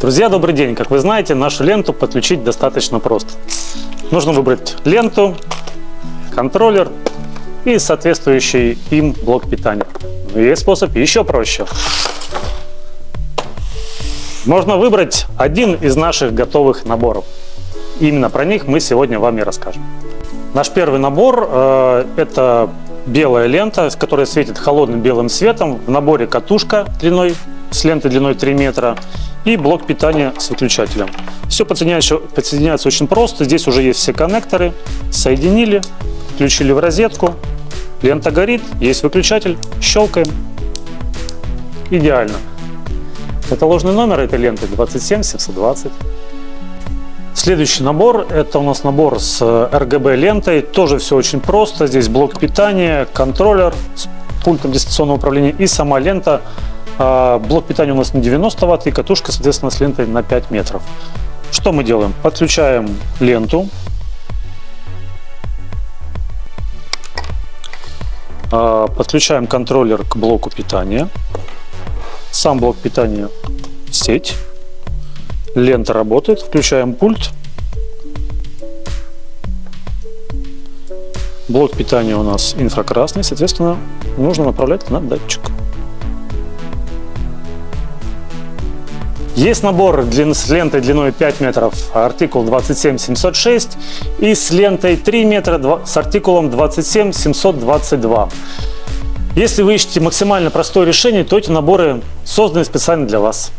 Друзья, добрый день! Как вы знаете, нашу ленту подключить достаточно просто. Нужно выбрать ленту, контроллер и соответствующий им блок питания. Но есть способ еще проще. Можно выбрать один из наших готовых наборов. Именно про них мы сегодня вам и расскажем. Наш первый набор э, это белая лента, которая светит холодным белым светом. В наборе катушка длиной с лентой длиной 3 метра и блок питания с выключателем. Все подсоединяется, подсоединяется очень просто. Здесь уже есть все коннекторы. Соединили, включили в розетку. Лента горит, есть выключатель. Щелкаем. Идеально. Это ложный номер этой ленты 27 720. Следующий набор, это у нас набор с RGB лентой. Тоже все очень просто. Здесь блок питания, контроллер с пультом дистанционного управления и сама лента. А, блок питания у нас на 90 Вт и катушка, соответственно, с лентой на 5 метров. Что мы делаем? Подключаем ленту. А, подключаем контроллер к блоку питания. Сам блок питания в сеть. Лента работает. Включаем пульт. Блок питания у нас инфракрасный, соответственно, нужно направлять на датчик. Есть набор с лентой длиной 5 метров, артикул 27706 и с лентой 3 метра с артикулом 27722. Если вы ищете максимально простое решение, то эти наборы созданы специально для вас.